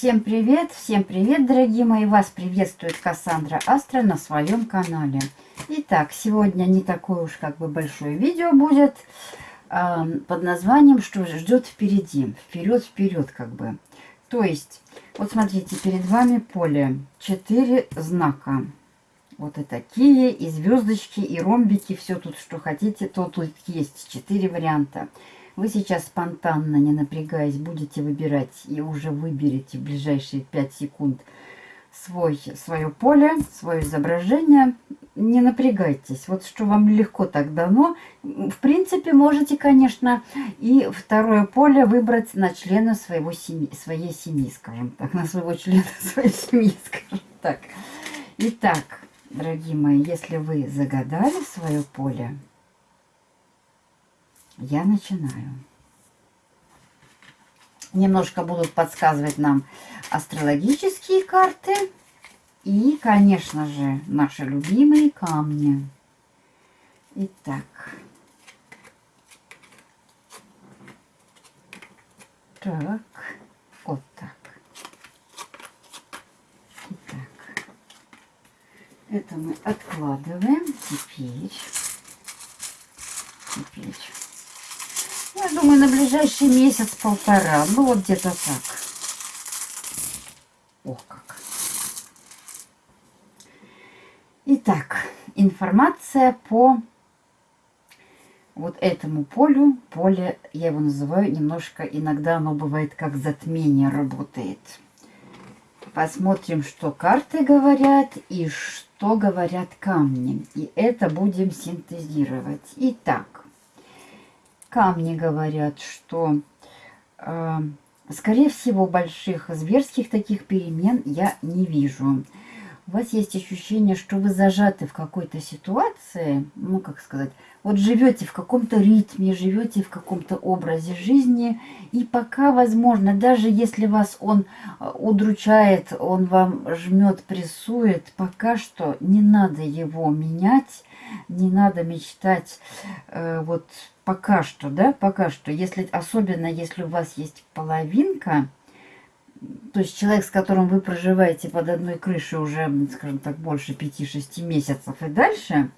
Всем привет, всем привет, дорогие мои! Вас приветствует Кассандра Астра на своем канале. Итак, сегодня не такое уж как бы большое видео будет э, под названием «Что ждет впереди?» Вперед-вперед как бы. То есть, вот смотрите, перед вами поле. Четыре знака. Вот и такие, и звездочки, и ромбики, все тут, что хотите, то тут есть. Четыре варианта. Вы сейчас спонтанно, не напрягаясь, будете выбирать и уже выберете в ближайшие 5 секунд свой, свое поле, свое изображение. Не напрягайтесь. Вот что вам легко так дано. В принципе, можете, конечно, и второе поле выбрать на члена своего семьи, своей семьи, скажем так. На своего члена своей семьи, скажем так. Итак, дорогие мои, если вы загадали свое поле, я начинаю. Немножко будут подсказывать нам астрологические карты. И, конечно же, наши любимые камни. Итак. Так. Вот так. Итак. Это мы откладываем. Теперь. Теперь я думаю, на ближайший месяц-полтора. Ну, вот где-то так. Ох, как. Итак, информация по вот этому полю. Поле, я его называю немножко, иногда оно бывает как затмение работает. Посмотрим, что карты говорят и что говорят камни. И это будем синтезировать. Итак, камни говорят, что, э, скорее всего, больших зверских таких перемен я не вижу. У вас есть ощущение, что вы зажаты в какой-то ситуации, ну, как сказать, вот живете в каком-то ритме, живете в каком-то образе жизни, и пока, возможно, даже если вас он э, удручает, он вам жмет, прессует, пока что не надо его менять, не надо мечтать э, вот пока что, да, пока что, если, особенно если у вас есть половинка, то есть человек, с которым вы проживаете под одной крышей уже, скажем так, больше 5-6 месяцев и дальше,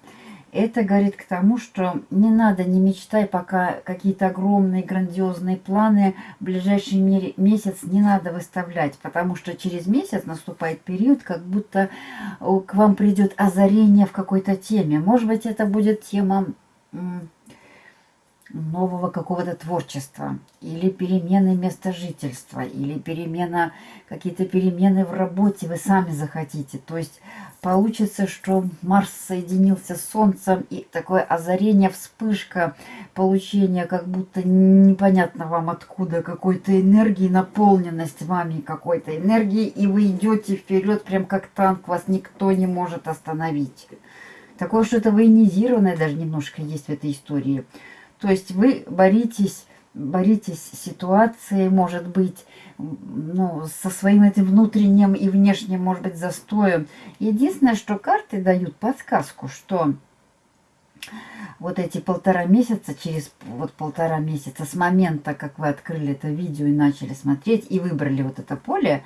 это говорит к тому, что не надо, не мечтай пока какие-то огромные, грандиозные планы в ближайший месяц не надо выставлять, потому что через месяц наступает период, как будто к вам придет озарение в какой-то теме. Может быть, это будет тема нового какого-то творчества, или перемены места жительства, или перемена, какие-то перемены в работе вы сами захотите. То есть получится, что Марс соединился с Солнцем, и такое озарение, вспышка, получение как будто непонятно вам откуда, какой-то энергии, наполненность вами какой-то энергии, и вы идете вперед, прям как танк, вас никто не может остановить. Такое что-то военизированное даже немножко есть в этой истории. То есть вы боритесь, боритесь с ситуацией, может быть, ну, со своим этим внутренним и внешним, может быть, застоем. Единственное, что карты дают подсказку, что вот эти полтора месяца, через вот полтора месяца с момента, как вы открыли это видео и начали смотреть, и выбрали вот это поле,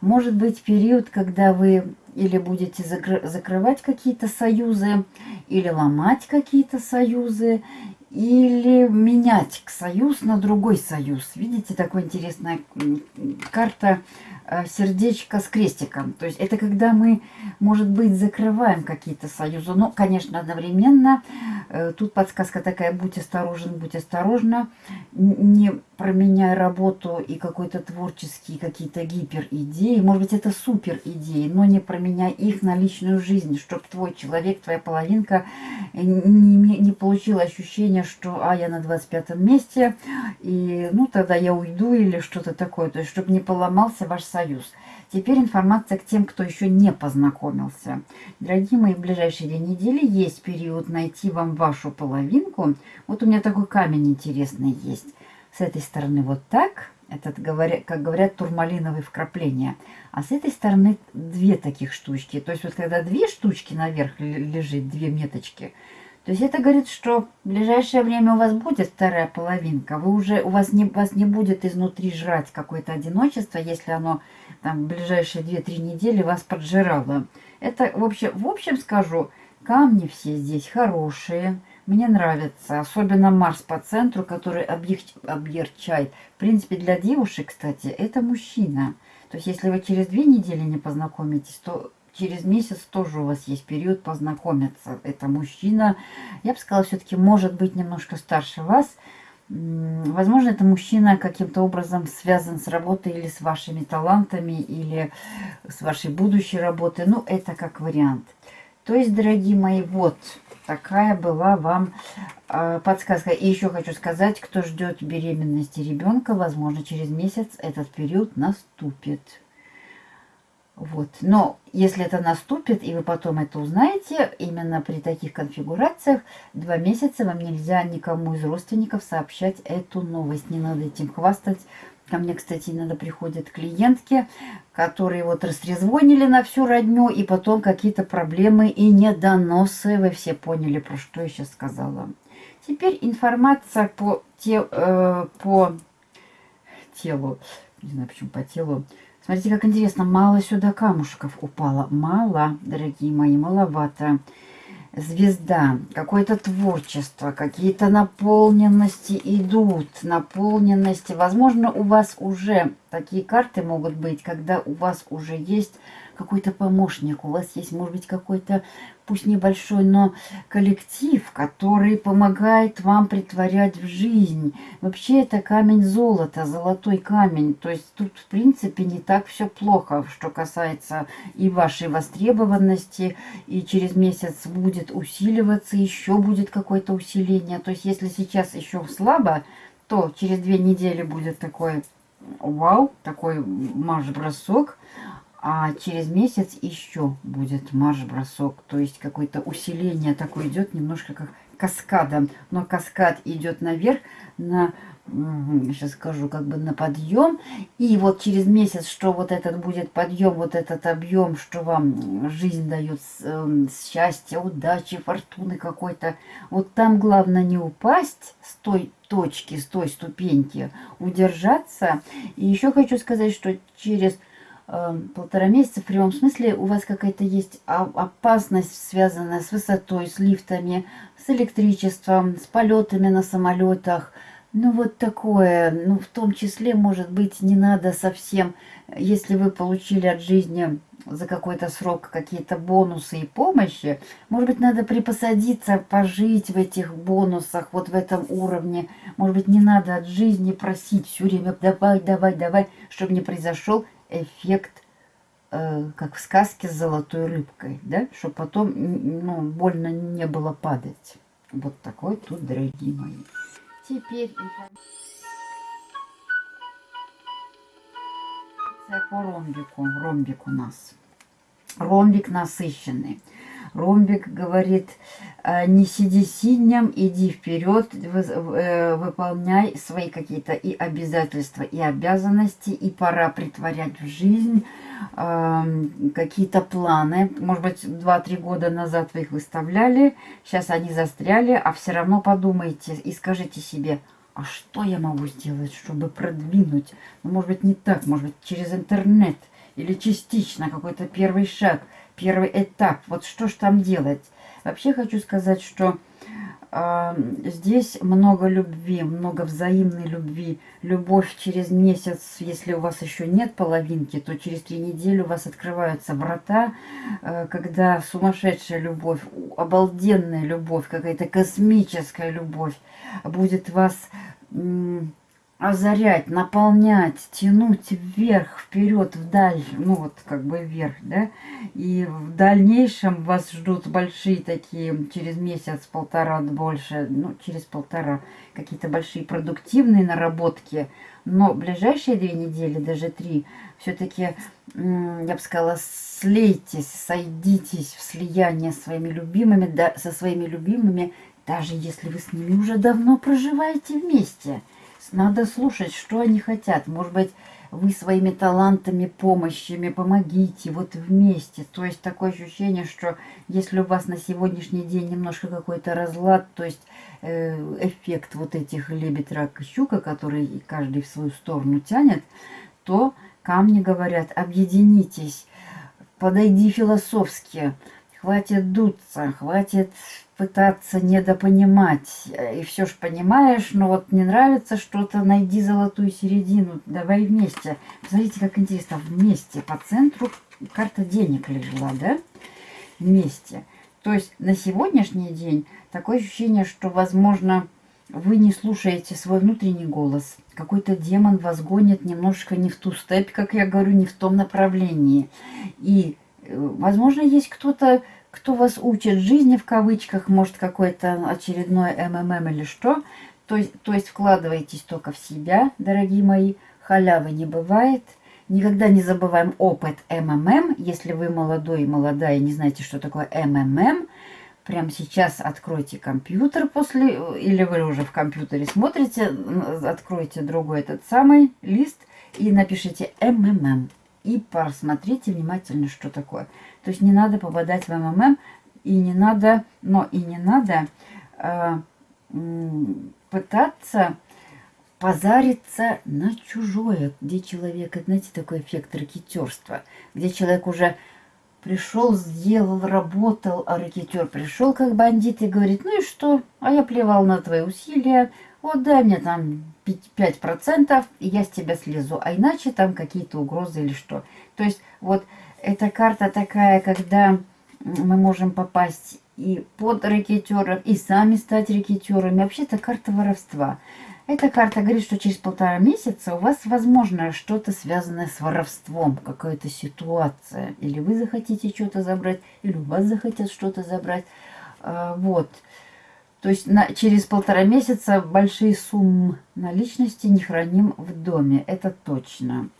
может быть период, когда вы или будете закрывать какие-то союзы, или ломать какие-то союзы, или менять союз на другой союз. Видите, такая интересная карта сердечко с крестиком. То есть это когда мы, может быть, закрываем какие-то союзы. Но, конечно, одновременно э, тут подсказка такая, будь осторожен, будь осторожна. Не променяй работу и какой-то творческие какие-то гиперидеи. Может быть, это супер идеи, но не променяй их на личную жизнь, чтобы твой человек, твоя половинка не, не получила ощущение, что а, я на 25 месте, и ну тогда я уйду или что-то такое. То есть, чтобы не поломался ваш союз союз. Теперь информация к тем, кто еще не познакомился. Дорогие мои, в ближайшие две недели есть период найти вам вашу половинку. Вот у меня такой камень интересный есть. С этой стороны вот так. Этот, как говорят, турмалиновые вкрапления. А с этой стороны две таких штучки. То есть вот когда две штучки наверх лежит, две меточки, то есть это говорит, что в ближайшее время у вас будет вторая половинка. Вы уже, у вас не, вас не будет изнутри жрать какое-то одиночество, если оно там в ближайшие 2-3 недели вас поджирало. Это, в общем, в общем скажу, камни все здесь хорошие. Мне нравится, особенно Марс по центру, который объерчает. В принципе, для девушек, кстати, это мужчина. То есть, если вы через две недели не познакомитесь, то через месяц тоже у вас есть период познакомиться. Это мужчина, я бы сказала, все-таки может быть немножко старше вас. Возможно, это мужчина каким-то образом связан с работой или с вашими талантами, или с вашей будущей работой. Ну, это как вариант. То есть, дорогие мои, вот такая была вам э, подсказка. И еще хочу сказать, кто ждет беременности ребенка, возможно, через месяц этот период наступит. Вот. Но если это наступит, и вы потом это узнаете, именно при таких конфигурациях, два месяца вам нельзя никому из родственников сообщать эту новость. Не надо этим хвастать. Ко мне, кстати, иногда приходят клиентки, которые вот растрезвонили на всю родню, и потом какие-то проблемы и недоносы. Вы все поняли, про что я сейчас сказала. Теперь информация по, те, э, по телу. Не знаю, почему по телу. Смотрите, как интересно, мало сюда камушков упало. Мало, дорогие мои, маловато. Звезда, какое-то творчество, какие-то наполненности идут, наполненности. Возможно, у вас уже такие карты могут быть, когда у вас уже есть какой-то помощник, у вас есть, может быть, какой-то, пусть небольшой, но коллектив, который помогает вам притворять в жизнь. Вообще это камень золота, золотой камень. То есть тут, в принципе, не так все плохо, что касается и вашей востребованности, и через месяц будет усиливаться, еще будет какое-то усиление. То есть если сейчас еще слабо, то через две недели будет такой вау, такой марш-бросок, а через месяц еще будет марш-бросок. То есть какое-то усиление такое идет, немножко как каскадом. Но каскад идет наверх, на, сейчас скажу, как бы на подъем. И вот через месяц, что вот этот будет подъем, вот этот объем, что вам жизнь дает э, счастье, удачи, фортуны какой-то. Вот там главное не упасть с той точки, с той ступеньки, удержаться. И еще хочу сказать, что через Эм, полтора месяца в прямом смысле у вас какая-то есть опасность, связанная с высотой, с лифтами, с электричеством, с полетами на самолетах. Ну вот такое, ну в том числе, может быть, не надо совсем, если вы получили от жизни за какой-то срок какие-то бонусы и помощи, может быть, надо припосадиться, пожить в этих бонусах, вот в этом уровне. Может быть, не надо от жизни просить все время давай, давай, давай, чтобы не произошел эффект, э, как в сказке с золотой рыбкой, да, чтобы потом ну, больно не было падать. Вот такой тут, дорогие мои. Теперь по ромбику. Ромбик у нас. Ромбик насыщенный. Ромбик говорит, «Э, не сиди синим, иди вперед, э, выполняй свои какие-то и обязательства, и обязанности, и пора притворять в жизнь эм, какие-то планы. Может быть, 2-3 года назад вы их выставляли, сейчас они застряли, а все равно подумайте и скажите себе, а что я могу сделать, чтобы продвинуть? Ну, может быть, не так, может быть, через интернет или частично какой-то первый шаг – первый этап. Вот что ж там делать? Вообще хочу сказать, что э, здесь много любви, много взаимной любви. Любовь через месяц, если у вас еще нет половинки, то через три недели у вас открываются врата, э, когда сумасшедшая любовь, обалденная любовь, какая-то космическая любовь будет вас... Э, озарять, наполнять, тянуть вверх, вперед, вдаль, ну вот как бы вверх, да. И в дальнейшем вас ждут большие такие, через месяц, полтора, больше, ну через полтора, какие-то большие продуктивные наработки. Но ближайшие две недели, даже три, все-таки, я бы сказала, слейтесь, сойдитесь в слияние с своими любимыми, да, со своими любимыми, даже если вы с ними уже давно проживаете вместе – надо слушать, что они хотят. Может быть, вы своими талантами, помощями помогите вот вместе. То есть такое ощущение, что если у вас на сегодняшний день немножко какой-то разлад, то есть э, эффект вот этих лебедь, рак и щука, который каждый в свою сторону тянет, то камни говорят, объединитесь, подойди философски, хватит дуться, хватит пытаться недопонимать. И все ж понимаешь, но вот не нравится что-то, найди золотую середину, давай вместе. Посмотрите, как интересно, вместе, по центру карта денег лежала, да? Вместе. То есть на сегодняшний день такое ощущение, что, возможно, вы не слушаете свой внутренний голос. Какой-то демон вас гонит немножко не в ту степь, как я говорю, не в том направлении. И, э, возможно, есть кто-то, кто вас учит жизни в кавычках, может какой-то очередной МММ или что. То есть, то есть вкладывайтесь только в себя, дорогие мои. Халявы не бывает. Никогда не забываем опыт МММ. Если вы молодой и молодая и не знаете, что такое МММ, прямо сейчас откройте компьютер после, или вы уже в компьютере смотрите, откройте другой этот самый лист и напишите МММ. И посмотрите внимательно, что такое. То есть не надо попадать в МММ, и не надо, но и не надо э, пытаться позариться на чужое, где человек, знаете, такой эффект ракетерства, где человек уже пришел, сделал, работал, а ракетер пришел как бандит и говорит, ну и что, а я плевал на твои усилия, вот дай мне там 5%, и я с тебя слезу, а иначе там какие-то угрозы или что. То есть вот эта карта такая, когда мы можем попасть и под ракетеров, и сами стать ракетерами. Вообще это карта воровства. Эта карта говорит, что через полтора месяца у вас возможно что-то связанное с воровством, какая-то ситуация. Или вы захотите что-то забрать, или у вас захотят что-то забрать. А, вот. То есть на, через полтора месяца большие суммы наличности не храним в доме. Это точно.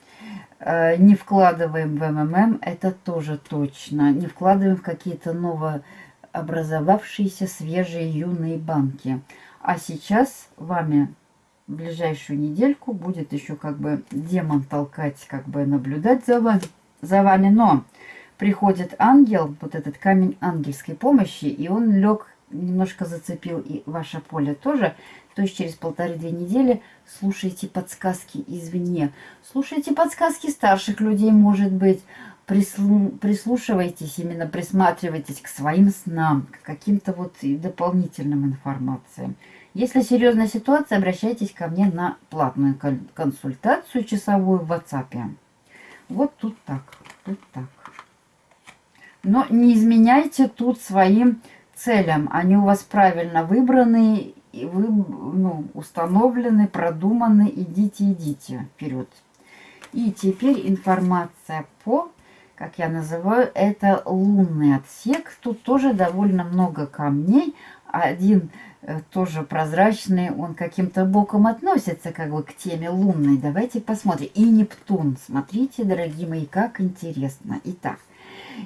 Э, не вкладываем в МММ, это тоже точно. Не вкладываем в какие-то новообразовавшиеся свежие юные банки. А сейчас вами в ближайшую недельку будет еще как бы демон толкать, как бы наблюдать за вами. За вами. Но приходит ангел, вот этот камень ангельской помощи, и он лег, немножко зацепил и ваше поле тоже. То есть через полторы-две недели слушайте подсказки извне. Слушайте подсказки старших людей, может быть. Прислу... Прислушивайтесь, именно присматривайтесь к своим снам, к каким-то вот дополнительным информациям. Если серьезная ситуация, обращайтесь ко мне на платную консультацию часовую в WhatsApp. Вот тут так, тут так. Но не изменяйте тут своим целям. Они у вас правильно выбраны и вы ну, установлены, продуманы, идите, идите вперед. И теперь информация по, как я называю, это лунный отсек. Тут тоже довольно много камней. Один э, тоже прозрачный, он каким-то боком относится как бы к теме лунной. Давайте посмотрим. И Нептун. Смотрите, дорогие мои, как интересно. Итак,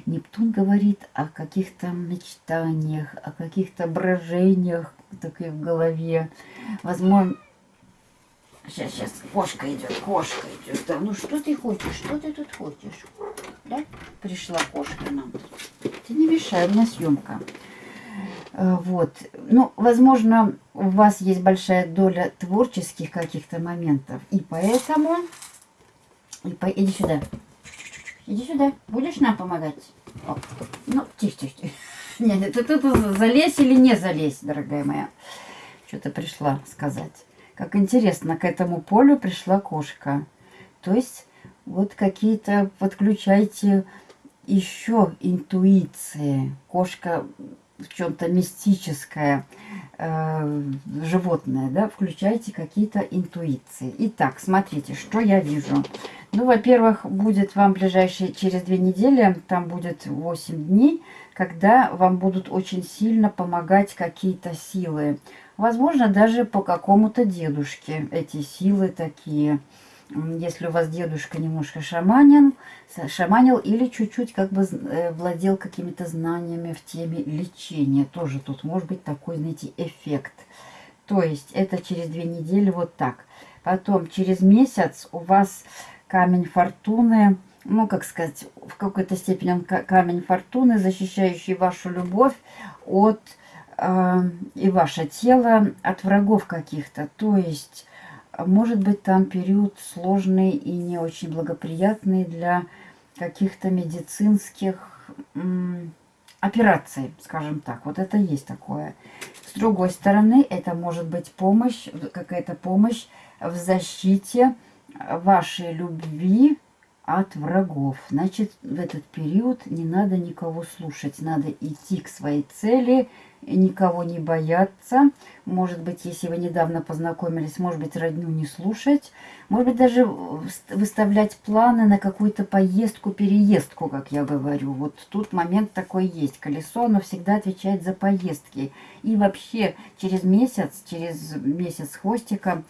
Нептун говорит о каких-то мечтаниях, о каких-то брожениях такой в голове. Возможно... Сейчас, сейчас, кошка идет, кошка идет. Да, ну что ты хочешь, что ты тут хочешь? Да? Пришла кошка нам. Ты не мешай, у меня съемка. Э, вот. Ну, возможно, у вас есть большая доля творческих каких-то моментов. И поэтому... И по... Иди сюда. Иди сюда. Будешь нам помогать? О. Ну, тихо, тихо, тихо. Нет, ты тут залезь или не залезь, дорогая моя. Что-то пришла сказать. Как интересно, к этому полю пришла кошка. То есть вот какие-то подключайте еще интуиции. Кошка в чем-то мистическое э, животное, да, включайте какие-то интуиции. Итак, смотрите, что я вижу. Ну, во-первых, будет вам ближайшие, через две недели, там будет 8 дней, когда вам будут очень сильно помогать какие-то силы. Возможно, даже по какому-то дедушке эти силы такие если у вас дедушка немножко шаманин, шаманил или чуть-чуть как бы э, владел какими-то знаниями в теме лечения. Тоже тут может быть такой, знаете, эффект. То есть это через две недели вот так. Потом через месяц у вас камень фортуны, ну, как сказать, в какой-то степени он камень фортуны, защищающий вашу любовь от э, и ваше тело от врагов каких-то. То есть, может быть, там период сложный и не очень благоприятный для каких-то медицинских операций, скажем так. Вот это есть такое. С другой стороны, это может быть помощь, какая-то помощь в защите вашей любви от врагов. Значит, в этот период не надо никого слушать. Надо идти к своей цели, никого не бояться. Может быть, если вы недавно познакомились, может быть, родню не слушать. Может быть, даже выставлять планы на какую-то поездку, переездку, как я говорю. Вот тут момент такой есть. Колесо, оно всегда отвечает за поездки. И вообще, через месяц, через месяц хвостика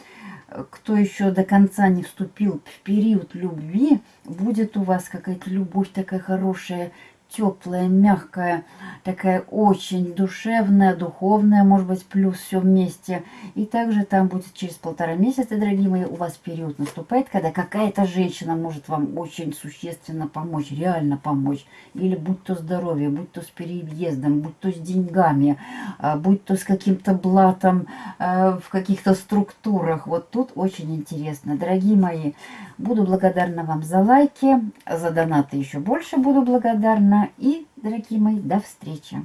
кто еще до конца не вступил в период любви, будет у вас какая-то любовь такая хорошая, теплая, мягкая, такая очень душевная, духовная, может быть, плюс все вместе. И также там будет через полтора месяца, дорогие мои, у вас период наступает, когда какая-то женщина может вам очень существенно помочь, реально помочь. Или будь то здоровье, будь то с переездом, будь то с деньгами, а, будь то с каким-то блатом а, в каких-то структурах. Вот тут очень интересно. Дорогие мои, буду благодарна вам за лайки, за донаты еще больше буду благодарна. И, дорогие мои, до встречи!